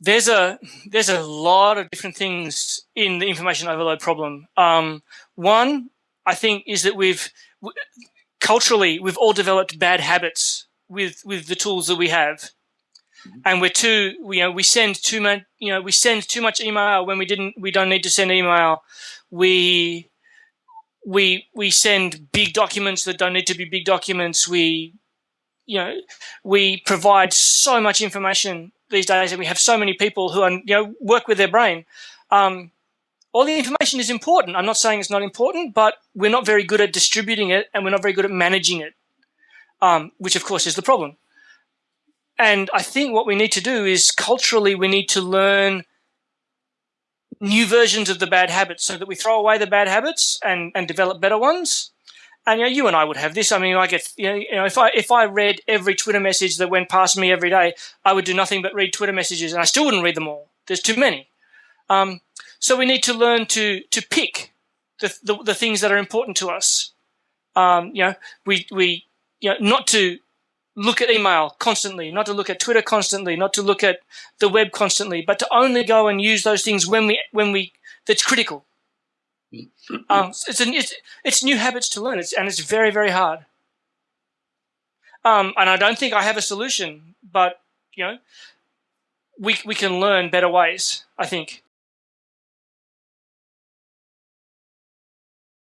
there's a there's a lot of different things in the information overload problem. Um, one, I think, is that we've culturally we've all developed bad habits with with the tools that we have, and we're too you know we send too much you know we send too much email when we didn't we don't need to send email. We we we send big documents that don't need to be big documents. We you know we provide so much information these days, and we have so many people who are you know work with their brain. Um, all the information is important. I'm not saying it's not important, but we're not very good at distributing it, and we're not very good at managing it, um, which of course is the problem. And I think what we need to do is culturally, we need to learn new versions of the bad habits so that we throw away the bad habits and, and develop better ones. And you know, you and I would have this. I mean, I get you know, you know, if I if I read every Twitter message that went past me every day, I would do nothing but read Twitter messages, and I still wouldn't read them all. There's too many. Um, so we need to learn to to pick the the, the things that are important to us. Um, you know, we we you know not to look at email constantly, not to look at Twitter constantly, not to look at the web constantly, but to only go and use those things when we when we that's critical. Um, it's, an, it's, it's new habits to learn, it's, and it's very, very hard. Um, and I don't think I have a solution, but you know, we we can learn better ways. I think.